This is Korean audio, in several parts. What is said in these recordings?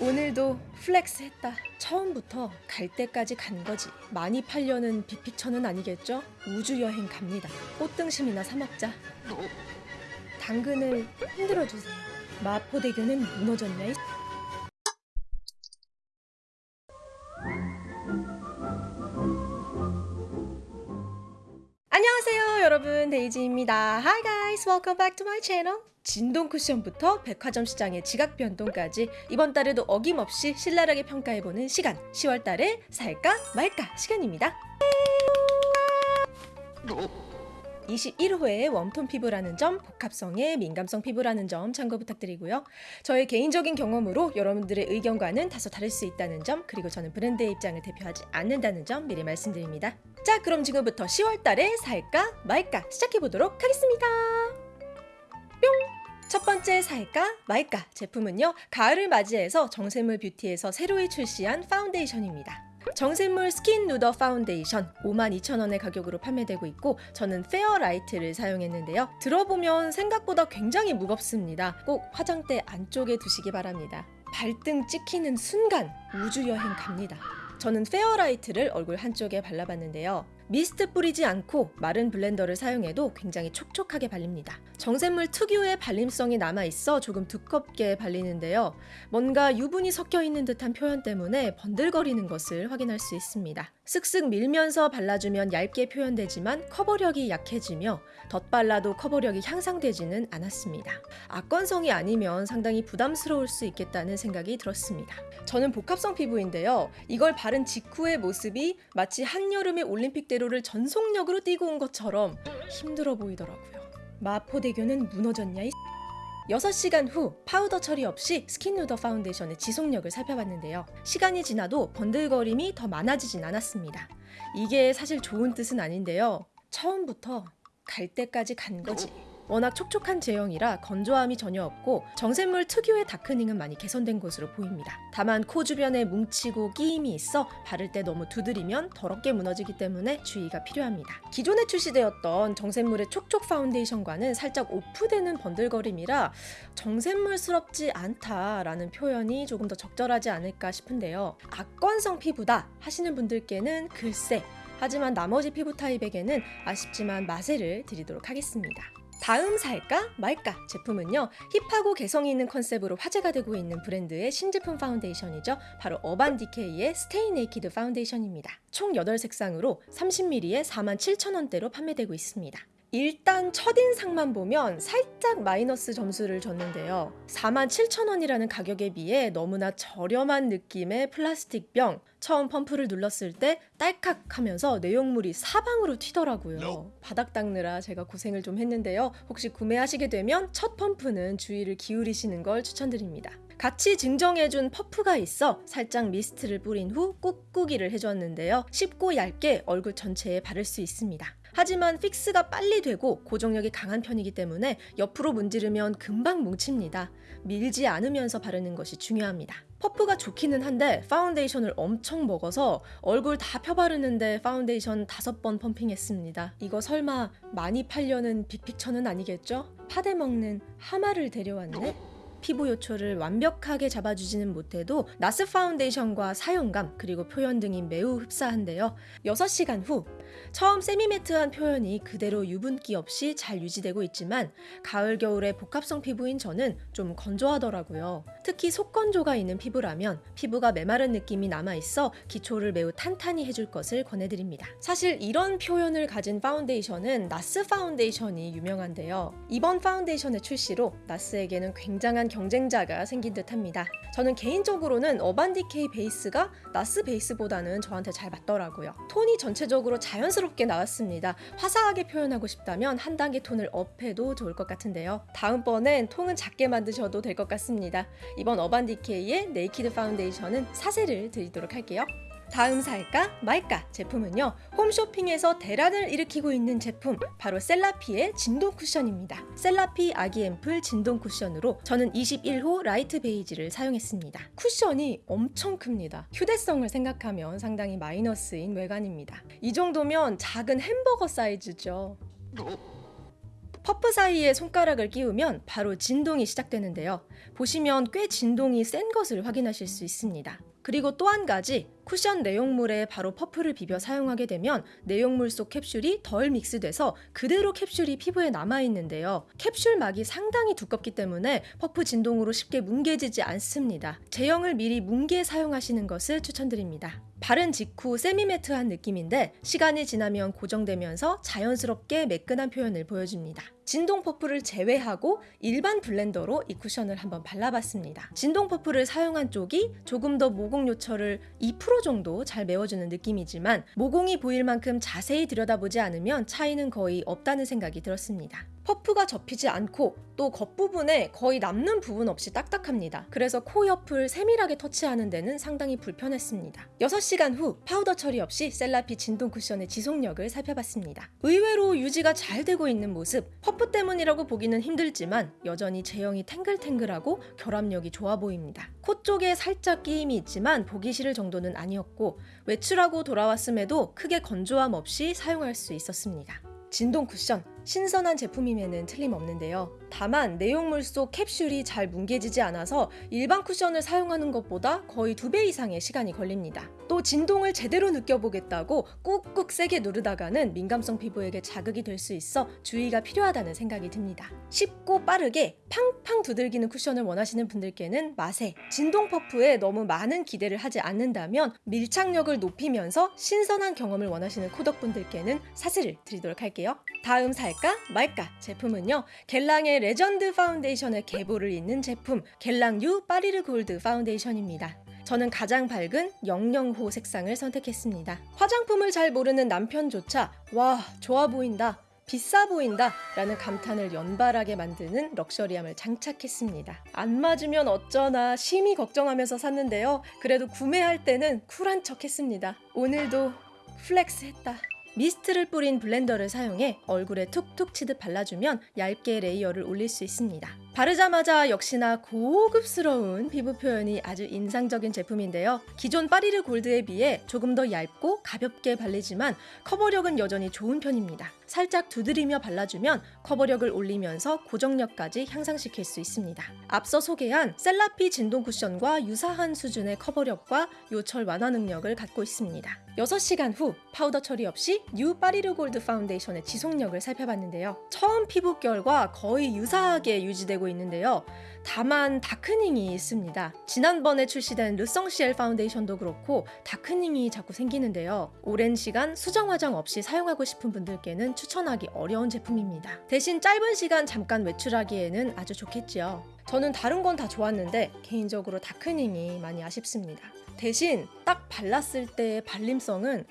오늘도 flex 했다. 처음부터 갈 때까지 간 거지. 많이 팔려는 big picture는 아니겠죠? 우주 여행 갑니다. 꽃등심이나 사 먹자. 당근을 흔들어 주세요. 마포대교는 무너졌냐? 여러분 데이지입니다. Hi guys welcome back to my channel. 진동 쿠션부터 백화점 시장의 지각 변동까지 이번 달에도 어김없이 신랄하게 평가해보는 시간 10월 달에 살까 말까 시간입니다 21호의 warm tone 피부라는 점, 복합성의 민감성 피부라는 점 참고 부탁드리고요. 저의 개인적인 경험으로 여러분들의 의견과는 다소 다를 수 있다는 점, 그리고 저는 브랜드의 입장을 대표하지 않는다는 점 미리 말씀드립니다. 자, 그럼 지금부터 10월 달에 살까 말까 시작해 보도록 하겠습니다. 뿅! 첫 번째 살까 말까 제품은요. 가을을 맞이해서 정샘물 뷰티에서 새로이 출시한 파운데이션입니다. 정샘물 Skin Nuder 파운데이션 52,000원의 가격으로 판매되고 있고 저는 Fair Light를 사용했는데요. 들어보면 생각보다 굉장히 무겁습니다. 꼭 화장대 안쪽에 두시기 바랍니다. 발등 찍히는 순간 우주여행 갑니다. 저는 Fair Light를 얼굴 한쪽에 발라봤는데요. 미스트 뿌리지 않고 마른 blender를 사용해도 굉장히 촉촉하게 발립니다. 정샘물 특유의 발림성이 남아있어 조금 두껍게 발리는데요. 뭔가 유분이 섞여 있는 듯한 표현 때문에 번들거리는 것을 확인할 수 있습니다. 쓱쓱 밀면서 발라주면 얇게 표현되지만 커버력이 약해지며 덧발라도 커버력이 향상되지는 않았습니다. 악건성이 아니면 상당히 부담스러울 수 있겠다는 생각이 들었습니다. 저는 복합성 피부인데요. 이걸 바른 직후의 모습이 마치 한여름의 올림픽 대로를 전속력으로 뛰고 온 것처럼 힘들어 보이더라고요. 마포대교는 무너졌냐 이 6시간 후 파우더 처리 없이 Skin Nuder 파운데이션의 지속력을 살펴봤는데요. 시간이 지나도 번들거림이 더 많아지진 않았습니다. 이게 사실 좋은 뜻은 아닌데요. 처음부터 갈 때까지 간 거지. 워낙 촉촉한 제형이라 건조함이 전혀 없고 정샘물 특유의 darkening은 많이 개선된 것으로 보입니다. 다만 코 주변에 뭉치고 끼임이 있어 바를 때 너무 두드리면 더럽게 무너지기 때문에 주의가 필요합니다. 기존에 출시되었던 정샘물의 촉촉 파운데이션과는 살짝 off되는 번들거림이라 정샘물스럽지 않다라는 표현이 조금 더 적절하지 않을까 싶은데요. 악건성 피부다 하시는 분들께는 글쎄 하지만 나머지 피부 타입에게는 아쉽지만 마세를 드리도록 하겠습니다. 다음 살까 말까 제품은요 hip하고 개성이 있는 컨셉으로 화제가 되고 있는 브랜드의 신제품 파운데이션이죠. 바로 Urban Decay의 Stay Naked 파운데이션입니다 총 8색상으로 30ml에 47,000원대로 판매되고 있습니다 일단 첫인상만 보면 살짝 마이너스 점수를 줬는데요. 47,000원이라는 가격에 비해 너무나 저렴한 느낌의 플라스틱 병. 처음 펌프를 눌렀을 때 딸칵 하면서 내용물이 사방으로 튀더라고요. 바닥 닦느라 제가 고생을 좀 했는데요. 혹시 구매하시게 되면 첫 펌프는 주의를 기울이시는 걸 추천드립니다. 같이 증정해준 퍼프가 있어 살짝 미스트를 뿌린 후 꾹꾹이를 해줬는데요. 쉽고 얇게 얼굴 전체에 바를 수 있습니다 하지만 fix가 빨리 되고 고정력이 강한 편이기 때문에 옆으로 문지르면 금방 뭉칩니다. 밀지 않으면서 바르는 것이 중요합니다. 퍼프가 좋기는 한데 파운데이션을 엄청 먹어서 얼굴 다 펴바르는데 파운데이션 다섯 번 pumping했습니다. 이거 설마 많이 팔려는 big picture는 아니겠죠? 파데 먹는 하마를 데려왔네? 피부 요철을 완벽하게 잡아주지는 못해도 NARS 파운데이션과 사용감 그리고 표현 등이 매우 흡사한데요. 6시간 후 처음 semi-matte한 표현이 그대로 유분기 없이 잘 유지되고 있지만 가을 겨울의 복합성 피부인 저는 좀 건조하더라고요. 특히 속건조가 있는 피부라면 피부가 메마른 느낌이 남아있어 기초를 매우 탄탄히 해줄 것을 권해드립니다. 사실 이런 표현을 가진 파운데이션은 NARS 파운데이션이 유명한데요. 이번 파운데이션의 출시로 NARS에게는 굉장한 경쟁자가 생긴 듯 합니다. 저는 개인적으로는 Urban Decay 베이스가 NARS 베이스보다는 저한테 잘 맞더라고요. 톤이 전체적으로 자연스럽게 나왔습니다. 화사하게 표현하고 싶다면 한 단계 톤을 up해도 좋을 것 같은데요. 다음번엔 통은 작게 만드셔도 될 것 같습니다. 이번 Urban Decay의 Naked 파운데이션은 사세를 드리도록 할게요. 다음 살까 말까 제품은요 홈쇼핑에서 대란을 일으키고 있는 제품 바로 Cellapy의 진동 쿠션입니다. Cellapy 아기 앰플 진동 쿠션으로 저는 21호 Light Beige를 사용했습니다. 쿠션이 엄청 큽니다. 휴대성을 생각하면 상당히 마이너스인 외관입니다. 이 정도면 작은 햄버거 사이즈죠. 퍼프 사이에 손가락을 끼우면 바로 진동이 시작되는데요. 보시면 꽤 진동이 센 것을 확인하실 수 있습니다. 그리고 또 한 가지 쿠션 내용물에 바로 퍼프를 비벼 사용하게 되면 내용물 속 캡슐이 덜 mix돼서 그대로 캡슐이 피부에 남아 있는데요. 캡슐 막이 상당히 두껍기 때문에 퍼프 진동으로 쉽게 뭉개지지 않습니다. 제형을 미리 뭉개 사용하시는 것을 추천드립니다. 바른 직후 semi-matte한 느낌인데 시간이 지나면 고정되면서 자연스럽게 매끈한 표현을 보여줍니다. 진동 퍼프를 제외하고 일반 blender로 이 쿠션을 한번 발라봤습니다. 진동 퍼프를 사용한 쪽이 조금 더 모공 요철을 2% 정도 잘 메워주는 느낌이지만 모공이 보일 만큼 자세히 들여다보지 않으면 차이는 거의 없다는 생각이 들었습니다. 퍼프가 접히지 않고 또 겉부분에 거의 남는 부분 없이 딱딱합니다. 그래서 코 옆을 세밀하게 터치하는 데는 상당히 불편했습니다. 6시간 후 파우더 처리 없이 Cellapy 진동 쿠션의 지속력을 살펴봤습니다. 의외로 유지가 잘 되고 있는 모습, 퍼프 때문이라고 보기는 힘들지만 여전히 제형이 탱글탱글하고 결합력이 좋아 보입니다. 코 쪽에 살짝 끼임이 있지만 보기 싫을 정도는 아니었고 외출하고 돌아왔음에도 크게 건조함 없이 사용할 수 있었습니다. 진동 쿠션 신선한 제품임에는 틀림없는데요. 다만 내용물 속 캡슐이 잘 뭉개지지 않아서 일반 쿠션을 사용하는 것보다 거의 두배 이상의 시간이 걸립니다. 또 진동을 제대로 느껴보겠다고 꾹꾹 세게 누르다가는 민감성 피부에게 자극이 될 수 있어 주의가 필요하다는 생각이 듭니다. 쉽고 빠르게 팡팡 두들기는 쿠션을 원하시는 분들께는 마세, 진동 퍼프에 너무 많은 기대를 하지 않는다면 밀착력을 높이면서 신선한 경험을 원하시는 코덕분들께는 사슬을 드리도록 할게요. 다음 살까 말까 제품은요. Guerlain의 legend 파운데이션의 계보를 잇는 제품 New Parure Gold 파운데이션입니다. 저는 가장 밝은 00호 색상을 선택했습니다. 화장품을 잘 모르는 남편조차 와 좋아 보인다 비싸 보인다 라는 감탄을 연발하게 만드는 luxury함을 장착했습니다. 안 맞으면 어쩌나 심히 걱정하면서 샀는데요. 그래도 구매할 때는 cool한 척 했습니다. 오늘도 flex 했다. 미스트를 뿌린 블렌더를 사용해 얼굴에 툭툭 치듯 발라주면 얇게 layer를 올릴 수 있습니다. 바르자마자 역시나 고급스러운 피부 표현이 아주 인상적인 제품인데요. 기존 파리르 골드에 비해 조금 더 얇고 가볍게 발리지만 커버력은 여전히 좋은 편입니다. 살짝 두드리며 발라주면 커버력을 올리면서 고정력까지 향상시킬 수 있습니다. 앞서 소개한 셀라피 진동 쿠션과 유사한 수준의 커버력과 요철 완화 능력을 갖고 있습니다. 6시간 후 파우더 처리 없이 뉴 파리르 골드 파운데이션의 지속력을 살펴봤는데요. 처음 피부결과 거의 유사하게 유지되 고 있는데요. 다만 darkening이 있습니다. 지난번에 출시된 르성시엘 파운데이션도 그렇고 darkening이 자꾸 생기는데요. 오랜 시간 수정 화장 없이 사용하고 싶은 분들께는 추천하기 어려운 제품입니다. 대신 짧은 시간 잠깐 외출하기에는 아주 좋겠지요. 저는 다른 건 다 좋았는데 개인적으로 darkening이 많이 아쉽습니다. 대신 딱 발랐을 때의 발림성은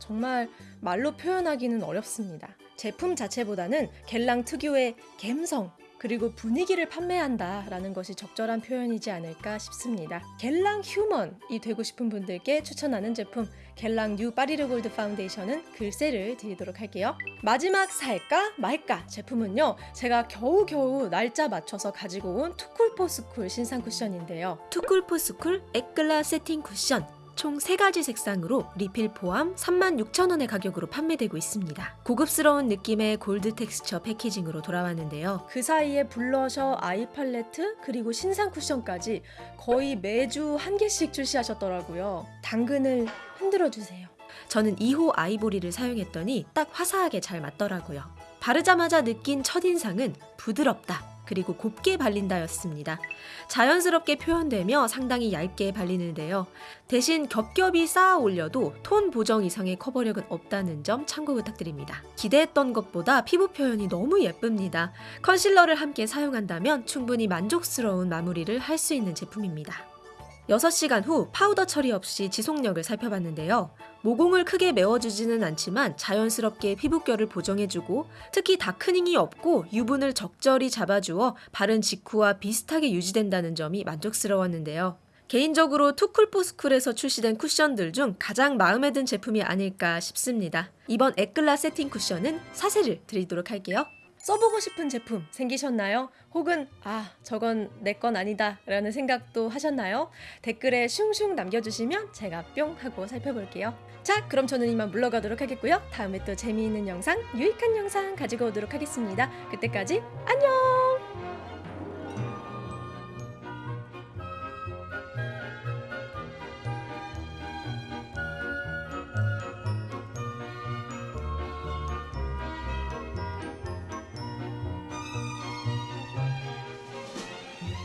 정말 말로 표현하기는 어렵습니다. 제품 자체보다는 겔랑 특유의 갬성 그리고 분위기를 판매한다 라는 것이 적절한 표현이지 않을까 싶습니다. 겔랑 human이 되고 싶은 분들께 추천하는 제품 겔랑 뉴 파리르 골드 파운데이션은 글쎄를 드리도록 할게요. 마지막 살까 말까 제품은요. 제가 겨우겨우 날짜 맞춰서 가지고 온 투쿨포스쿨 신상 쿠션인데요. 투쿨포스쿨 에클라 세팅 쿠션 총 3가지 색상으로 리필 포함 36,000원의 가격으로 판매되고 있습니다. 고급스러운 느낌의 골드 텍스처 패키징으로 돌아왔는데요. 그 사이에 블러셔, 아이 팔레트, 그리고 신상 쿠션까지 거의 매주 한 개씩 출시하셨더라고요. 당근을 흔들어 주세요. 저는 2호 아이보리를 사용했더니 딱 화사하게 잘 맞더라고요. 바르자마자 느낀 첫인상은 부드럽다. 그리고 곱게 발린다였습니다. 자연스럽게 표현되며 상당히 얇게 발리는데요. 대신 겹겹이 쌓아 올려도 톤 보정 이상의 커버력은 없다는 점 참고 부탁드립니다. 기대했던 것보다 피부 표현이 너무 예쁩니다. 컨실러를 함께 사용한다면 충분히 만족스러운 마무리를 할 수 있는 제품입니다. 6시간 후 파우더 처리 없이 지속력을 살펴봤는데요. 모공을 크게 메워주지는 않지만 자연스럽게 피부결을 보정해주고 특히 darkening이 없고 유분을 적절히 잡아주어 바른 직후와 비슷하게 유지된다는 점이 만족스러웠는데요. 개인적으로 투쿨포스쿨에서 출시된 쿠션들 중 가장 마음에 든 제품이 아닐까 싶습니다. 이번 에클라 세팅 쿠션은 사세를 드리도록 할게요. 써보고 싶은 제품 생기셨나요? 혹은 아 저건 내 건 아니다 라는 생각도 하셨나요? 댓글에 슝슝 남겨주시면 제가 뿅 하고 살펴볼게요. 자 그럼 저는 이만 물러가도록 하겠고요. 다음에 또 재미있는 영상 유익한 영상 가지고 오도록 하겠습니다. 그때까지 안녕